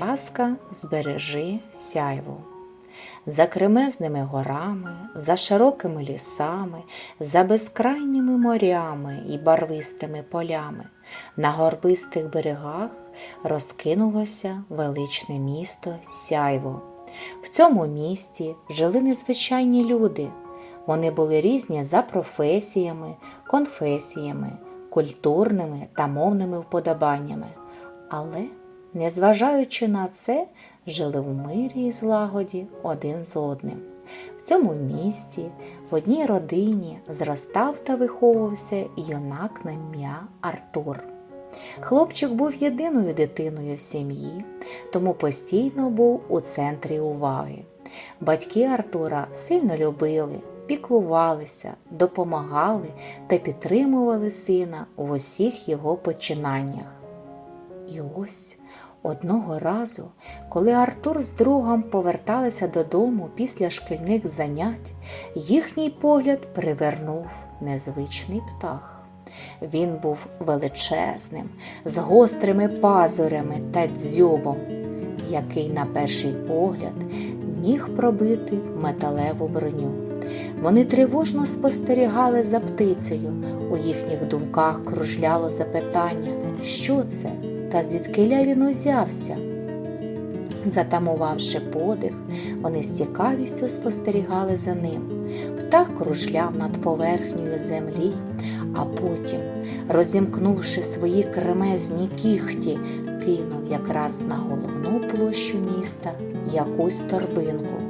Ласка збережи сяйву. За кремезними горами, за широкими лісами, за безкрайніми морями і барвистими полями, на горбистих берегах розкинулося величне місто Сяйво. В цьому місті жили незвичайні люди. Вони були різні за професіями, конфесіями, культурними та мовними вподобаннями. Але, незважаючи на це, жили в мирі і злагоді один з одним. В цьому місті, в одній родині, зростав та виховувався юнак на ім'я Артур. Хлопчик був єдиною дитиною в сім'ї, тому постійно був у центрі уваги. Батьки Артура сильно любили, піклувалися, допомагали та підтримували сина в усіх його починаннях. І ось одного разу, коли Артур з другом поверталися додому після шкільних занять, їхній погляд привернув незвичний птах. Він був величезним, з гострими пазурями та дзьобом, який на перший погляд міг пробити металеву броню. Вони тривожно спостерігали за птицею. У їхніх думках кружляло запитання, що це та звідкиля він узявся. Затамувавши подих, вони з цікавістю спостерігали за ним. Птах кружляв над поверхнею землі, а потім, розімкнувши свої кремезні кіхті, кинув якраз на головну площу міста якусь торбинку.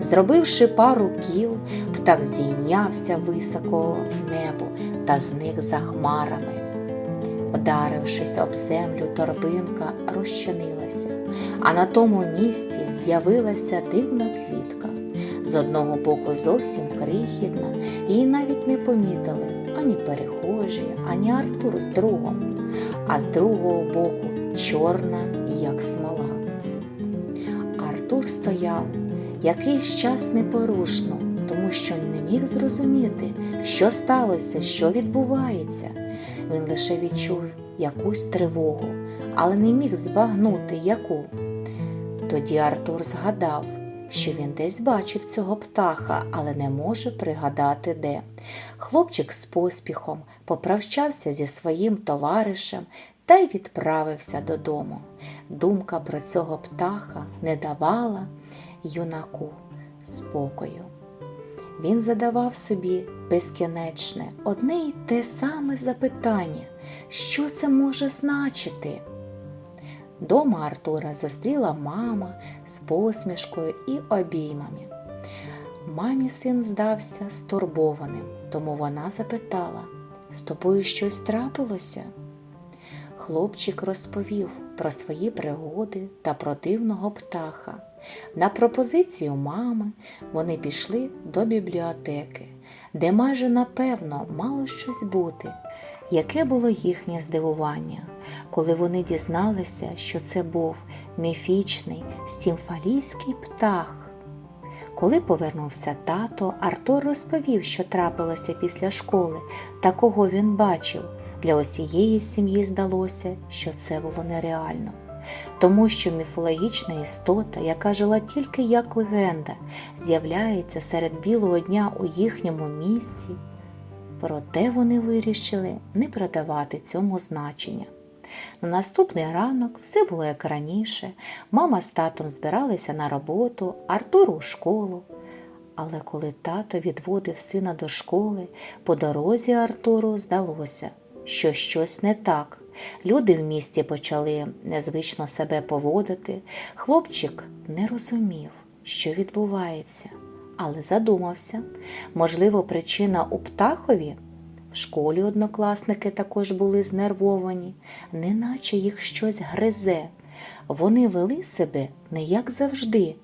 Зробивши пару кіл, птах здійнявся високо в небо та зник за хмарами. Вдарившись об землю, торбинка розчинилася, а на тому місці з'явилася дивна квітка. З одного боку зовсім крихітна, її навіть не помітили ані перехожі, ані Артур з другом, а з другого боку чорна, як смола. Артур стояв якийсь час непорушно, тому що не міг зрозуміти, що сталося, що відбувається. Він лише відчув якусь тривогу, але не міг збагнути яку. Тоді Артур згадав, що він десь бачив цього птаха, але не може пригадати де. Хлопчик з поспіхом поправчався зі своїм товаришем та й відправився додому. Думка про цього птаха не давала юнаку спокою. Він задавав собі безкінечне, одне й те саме запитання, що це може значити. Дома Артура зустріла мама з посмішкою і обіймами. Мамі син здався стурбованим, тому вона запитала з тобою щось трапилося? Хлопчик розповів про свої пригоди та про дивного птаха. На пропозицію мами вони пішли до бібліотеки, де майже напевно мало щось бути. Яке було їхнє здивування, коли вони дізналися, що це був міфічний стімфалійський птах. Коли повернувся тато, Артур розповів, що трапилося після школи та кого він бачив. Для усієї сім'ї здалося, що це було нереально, тому що міфологічна істота, яка жила тільки як легенда, з'являється серед білого дня у їхньому місці. Проте вони вирішили не придавати цьому значення. На наступний ранок все було як раніше. Мама з татом збиралися на роботу, Артур у школу. Але коли тато відводив сина до школи, по дорозі Артуру здалося, що щось не так. Люди в місті почали незвично себе поводити. Хлопчик не розумів, що відбувається, але задумався. Можливо, причина у птахові. В школі однокласники також були знервовані, неначе їх щось гризе. Вони вели себе не як завжди.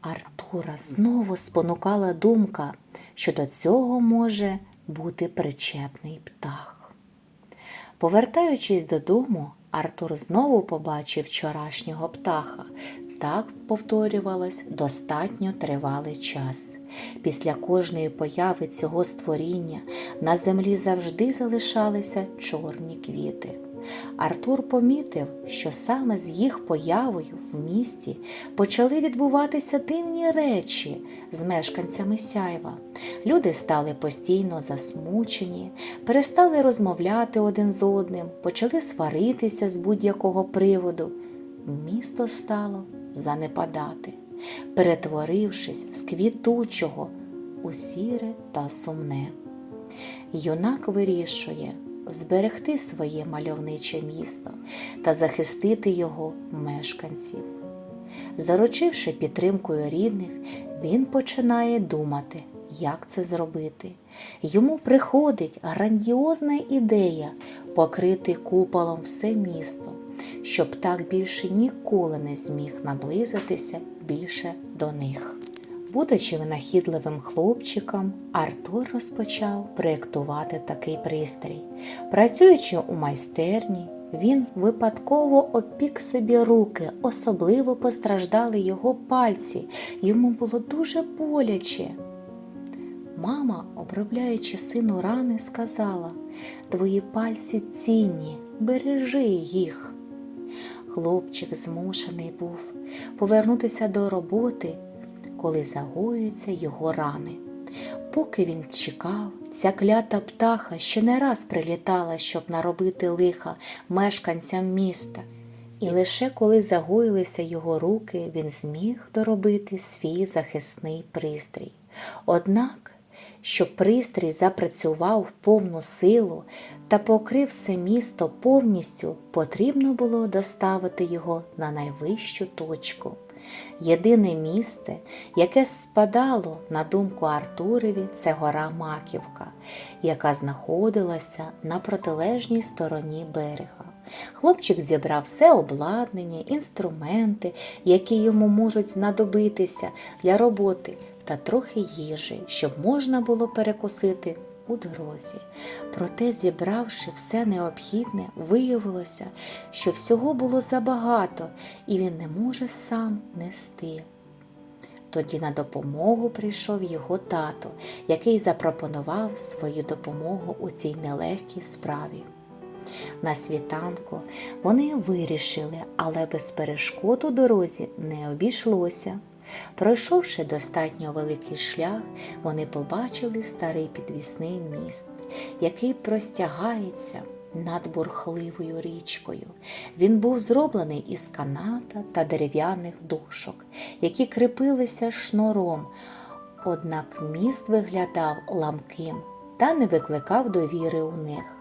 Артура знову спонукала думка, що до цього може бути причепний птах. Повертаючись додому, Артур знову побачив вчорашнього птаха. Так повторювалось достатньо тривалий час. Після кожної появи цього створіння на землі завжди залишалися чорні квіти. Артур помітив, що саме з їх появою в місті почали відбуватися дивні речі з мешканцями сяйва. Люди стали постійно засмучені, перестали розмовляти один з одним, почали сваритися з будь-якого приводу. Місто стало занепадати, перетворившись з квітучого у сіре та сумне. Юнак вирішує зберегти своє мальовниче місто та захистити його мешканців. Заручивши підтримкою рідних, він починає думати, як це зробити. Йому приходить грандіозна ідея покрити куполом все місто, щоб так більше ніколи не зміг наблизитися більше до них. Будучи винахідливим хлопчиком, Артур розпочав проєктувати такий пристрій. Працюючи у майстерні, він випадково опік собі руки, особливо постраждали його пальці. Йому було дуже боляче. Мама, обробляючи сину рани, сказала Твої пальці цінні, бережи їх. Хлопчик змушений був повернутися до роботи коли загоюються його рани. Поки він чекав, ця клята птаха ще не раз прилітала, щоб наробити лиха мешканцям міста, і лише коли загоїлися його руки, він зміг доробити свій захисний пристрій. Однак, щоб пристрій запрацював в повну силу та покрив все місто повністю, потрібно було доставити його на найвищу точку. Єдине місце, яке спадало на думку Артурові, це гора Маківка, яка знаходилася на протилежній стороні берега. Хлопчик зібрав все обладнання, інструменти, які йому можуть знадобитися для роботи, та трохи їжі, щоб можна було перекусити у дорозі. Проте, зібравши все необхідне, виявилося, що всього було забагато, і він не може сам нести. Тоді на допомогу прийшов його тато, який запропонував свою допомогу у цій нелегкій справі. На світанку вони вирішили, але без перешкод у дорозі не обійшлося. Пройшовши достатньо великий шлях, вони побачили старий підвісний міст, який простягається над бурхливою річкою. Він був зроблений із каната та дерев'яних дошок, які кріпилися шнуром, однак міст виглядав ламким та не викликав довіри у них.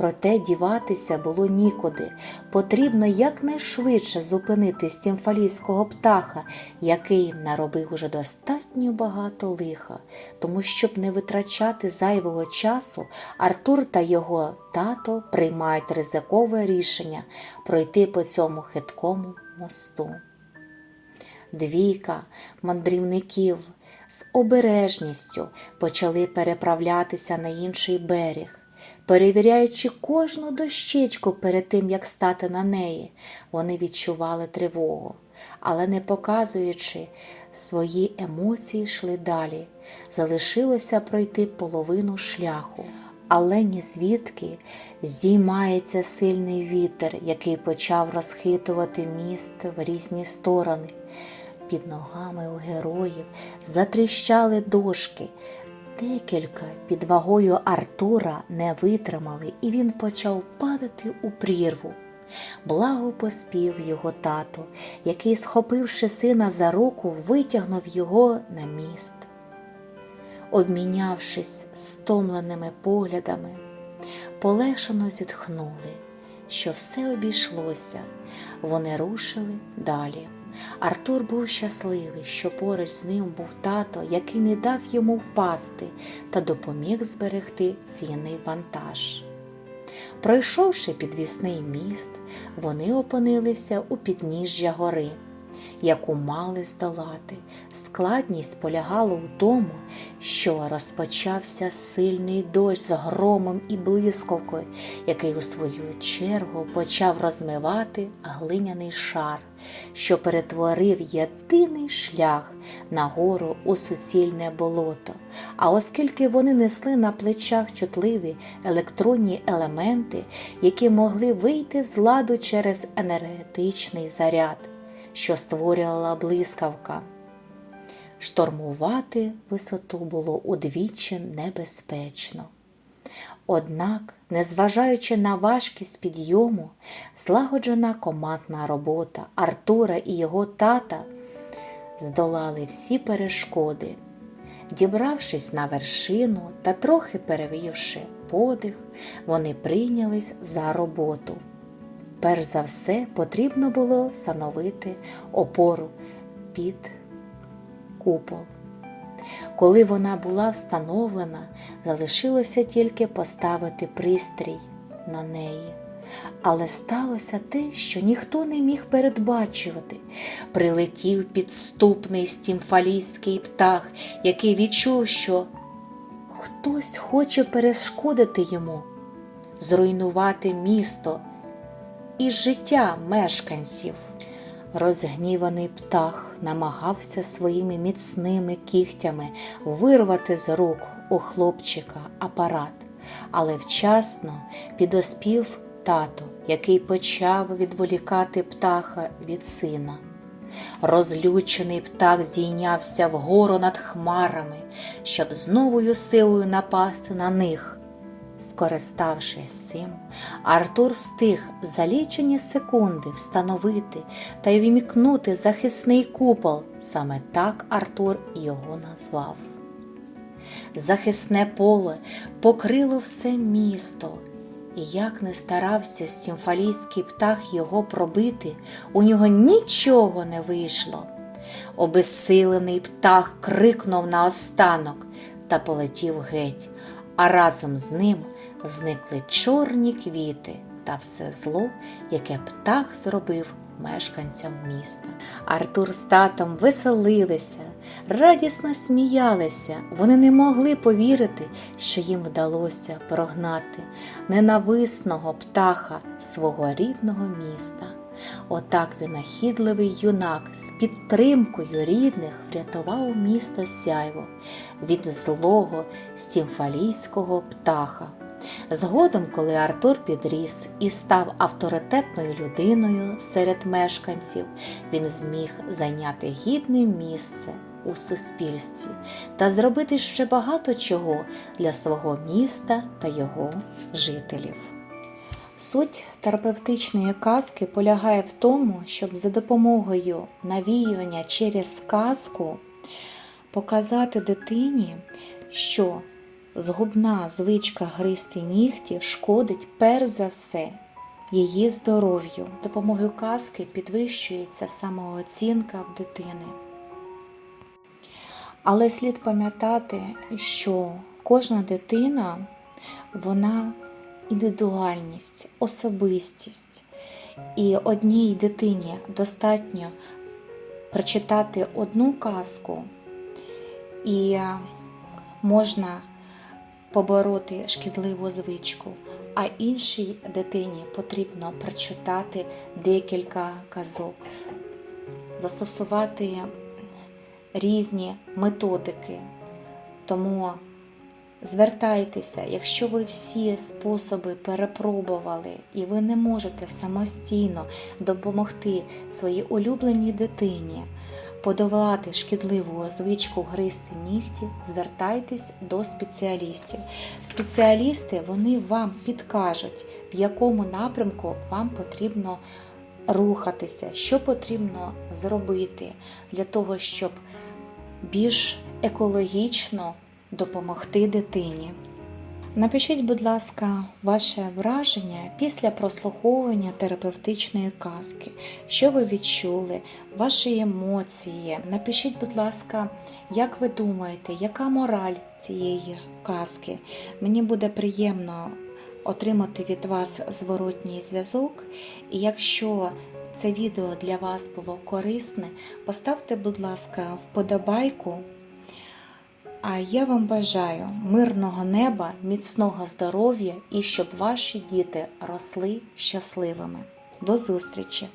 Проте діватися було нікуди. Потрібно якнайшвидше зупинити стімфалійського птаха, який наробив уже достатньо багато лиха. Тому, щоб не витрачати зайвого часу, Артур та його тато приймають ризикове рішення пройти по цьому хиткому мосту. Двійка мандрівників з обережністю почали переправлятися на інший берег. Перевіряючи кожну дощечку перед тим, як стати на неї, вони відчували тривогу, але не показуючи свої емоції, йшли далі. Залишилося пройти половину шляху. Але ні звідки здіймається сильний вітер, який почав розхитувати міст в різні сторони. Під ногами у героїв затріщали дошки, Декілька під вагою Артура не витримали, і він почав падати у прірву. Благо поспів його тато, який, схопивши сина за руку, витягнув його на міст. Обмінявшись стомленими поглядами, полегшено зітхнули, що все обійшлося, вони рушили далі. Артур був щасливий, що поруч з ним був тато, який не дав йому впасти та допоміг зберегти цінний вантаж. Пройшовши підвісний міст, вони опинилися у підніжжя гори. Яку мали здолати. Складність полягала у тому, що розпочався сильний дощ з громом і блискавкою, який у свою чергу почав розмивати глиняний шар, що перетворив єдиний шлях на гору у суцільне болото. А оскільки вони несли на плечах чутливі електронні елементи, які могли вийти з ладу через енергетичний заряд, що створювала блискавка. Штормувати висоту було удвічі небезпечно. Однак, незважаючи на важкість підйому, злагоджена командна робота Артура і його тата здолали всі перешкоди. Дібравшись на вершину та трохи перевівши подих, вони прийнялись за роботу. Перш за все, потрібно було встановити опору під купол. Коли вона була встановлена, залишилося тільки поставити пристрій на неї. Але сталося те, що ніхто не міг передбачувати. Прилетів підступний стімфалійський птах, який відчув, що хтось хоче перешкодити йому, зруйнувати місто і життя мешканців. Розгніваний птах намагався своїми міцними кігтями вирвати з рук у хлопчика апарат, але вчасно підоспів тато, який почав відволікати птаха від сина. Розлючений птах зійнявся вгору над хмарами, щоб з новою силою напасти на них. Скориставшись цим, Артур встиг за лічені секунди встановити та й вмікнути захисний купол. Саме так Артур його назвав. Захисне поле покрило все місто, і як не старався стімфалійський птах його пробити, у нього нічого не вийшло. Обезсилений птах крикнув наостанок та полетів геть, а разом з ним зникли чорні квіти та все зло, яке птах зробив мешканцям міста. Артур з татом веселилися, радісно сміялися. Вони не могли повірити, що їм вдалося прогнати ненависного птаха свого рідного міста. Отак винахідливий юнак з підтримкою рідних врятував місто сяйво від злого стімфалійського птаха. Згодом, коли Артур підріс і став авторитетною людиною серед мешканців, він зміг зайняти гідне місце у суспільстві та зробити ще багато чого для свого міста та його жителів. Суть терапевтичної казки полягає в тому, щоб за допомогою навіювання через казку показати дитині, що згубна звичка гристи нігті шкодить перш за все її здоров'ю. Допомогою казки підвищується самооцінка в дитини. Але слід пам'ятати, що кожна дитина вона індивідуальність, особистість. І одній дитині достатньо прочитати одну казку, і можна побороти шкідливу звичку, а іншій дитині потрібно прочитати декілька казок, застосувати різні методики. Тому звертайтеся, якщо ви всі способи перепробували і ви не можете самостійно допомогти своїй улюбленій дитині подолати шкідливу звичку гризти нігті, звертайтесь до спеціалістів. Спеціалісти вони вам підкажуть, в якому напрямку вам потрібно рухатися, що потрібно зробити для того, щоб більш екологічно допомогти дитині. Напишіть, будь ласка, ваше враження після прослуховування терапевтичної казки, що ви відчули, ваші емоції. Напишіть, будь ласка, як ви думаєте, яка мораль цієї казки? Мені буде приємно отримати від вас зворотній зв'язок, і якщо це відео для вас було корисне, поставте, будь ласка, вподобайку. А я вам бажаю мирного неба, міцного здоров'я і щоб ваші діти росли щасливими. До зустрічі!